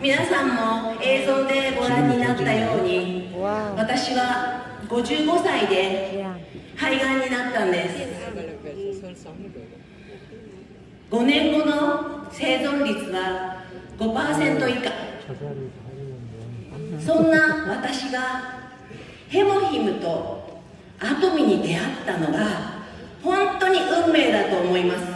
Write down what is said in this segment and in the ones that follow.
皆さんも映像でご覧になったように私は55歳で肺がんになったんです。5年後の生存率は5%以下。そんな私がヘモヒムとアトミに出会ったのが本当に運命だと思います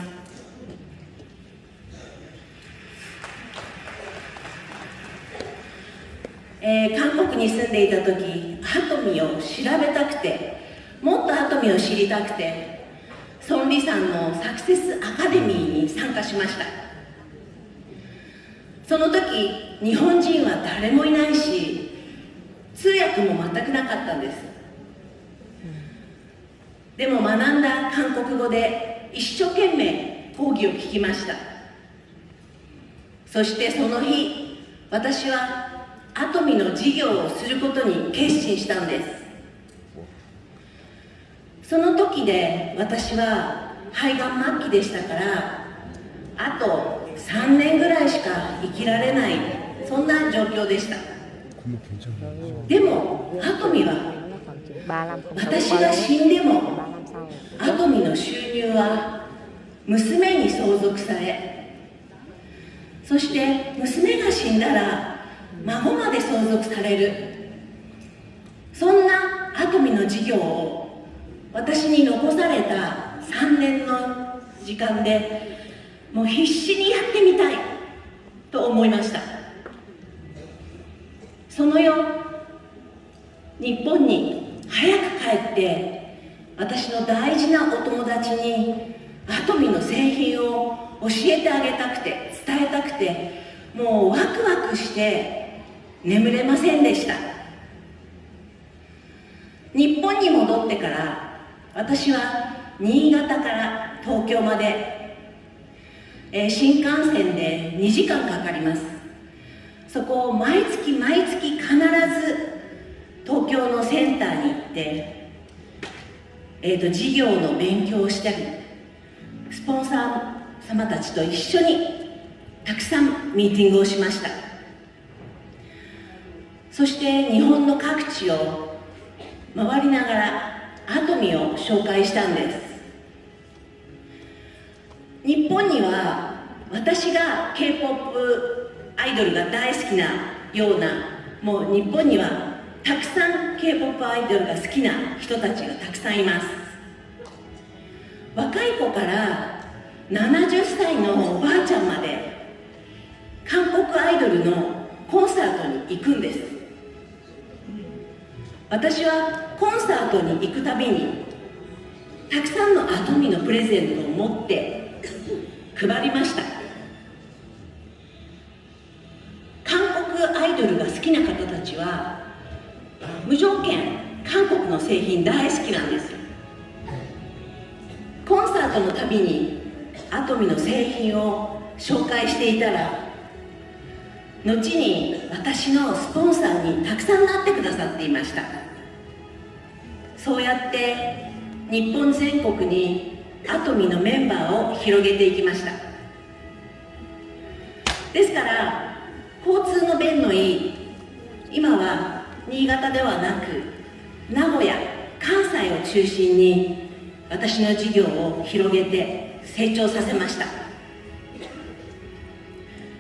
えー、韓国に住んでいた時アトミを調べたくてもっとアトミを知りたくてソン・リさんのサクセスアカデミーに参加しました。その時日本人は誰もいないし通訳も全くなかったんです。でも学んだ韓国語で一生懸命講義を聞きました。そしてその日私はアトミの授業をすることに決心したんです。その時で私は肺がん末期でしたからあと3年ぐらいしか生きられないそんな状況でした。でもアトミは私が死んでもアトミの収入は娘に相続されそして娘が死んだら孫まで相続される。そんなアトミの事業を私に残された3年の時間でもう必死にやってみたいと思いました。その夜日本に早く帰って私の大事なお友達にアトミの製品を教えてあげたくて伝えたくてもうワクワクして眠れませんでした。日本に戻ってから私は新潟から東京まで、えー、新幹線で2時間かかります。そこを毎月毎月必ず東京のセンターに行って、えーと、事業の勉強をしたりスポンサー様たちと一緒にたくさんミーティングをしました。そして日本の各地を回りながらアトミを紹介したんです。日本には私が k p o p アイドルが大好きなようなもう日本にはたくさん k p o p アイドルが好きな人たちがたくさんいます。若い子から70歳のおばあちゃんまで韓国アイドルのコンサートに行くんです。私はコンサートに行くたびにたくさんのアトミのプレゼントを持って 配りました。韓国アイドルが好きな方たちは無条件韓国の製品大好きなんです。コンサートのたびにアトミの製品を紹介していたら後に私のスポンサーにたくさんなってくださっていました。そうやって日本全国にアトミのメンバーを広げていきました。ですから交通の便のいい今は新潟ではなく名古屋関西を中心に私の事業を広げて成長させました。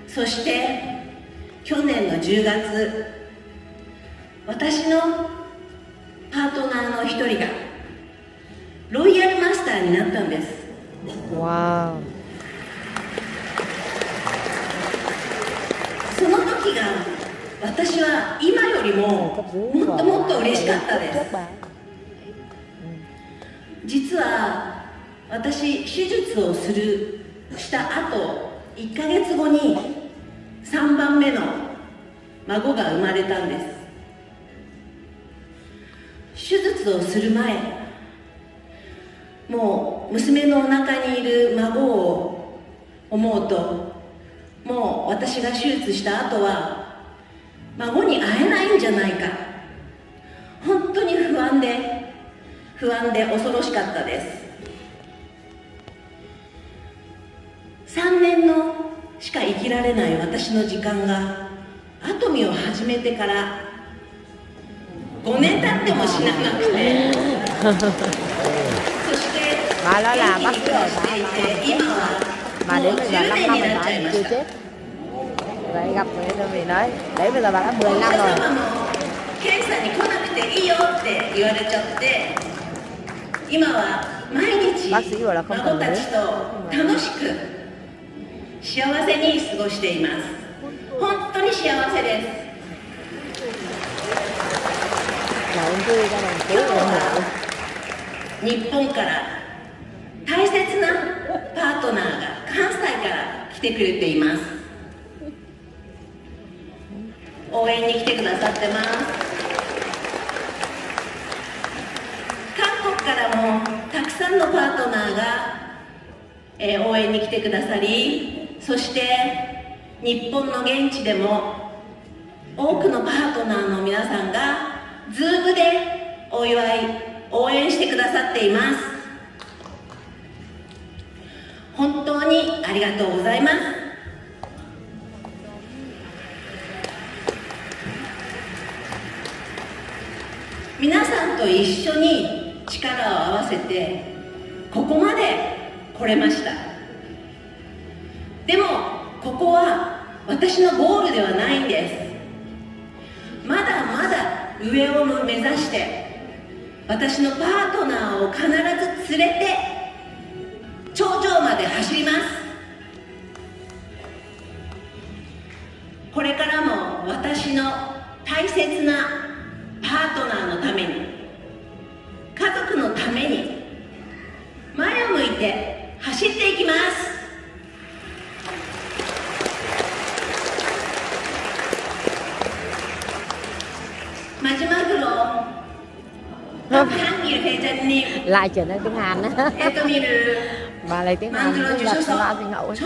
そして去年の10月私のトナーの一人がロイヤルマスターになったんです。わその時が私は今よりももっともっと嬉しかったです。実は私手術をするした後1か月後に3番目の孫が生まれたんです手術をする前もう娘のお腹にいる孫を思うともう私が手術した後は孫に会えないんじゃないか。本当に不安で不安で恐ろしかったです。3年のしか生きられない私の時間がアトミを始めてから5年経っても死ななくて。そして元気に sĩ 暮 rồi らしてい mà て今はもう đến bây giờ 10 5年になっちゃいました。vậy gặp người tôi vì nói đấy bây giờ bà đã 10お năm 客 rồi に来なくていいよって言われちゃって今は毎日孫たちと楽しく幸せに過ごしています。本当に幸せです là ông vui cho mình 今 cứu 日 người は日本から大切なパートナーが関西から来てくれています応援に来てくださってます韓国からもたくさんのパートナーが、えー応援に来てくださりそして日本の現地でも多くのパートナーの皆さんが Zoom でお祝い応援してくださっています。本当にありがとうございます。皆さんと一緒に力を合わせてここまで来れました。でもここは私のゴールではないんです。上を目指して私のパートナーを必ず連れて頂上まで走ります。これからも私の大切な lại trở nên tiếng Hàn á. Bà lấy tiếng Hàn tức là sao thì ngậu ấy.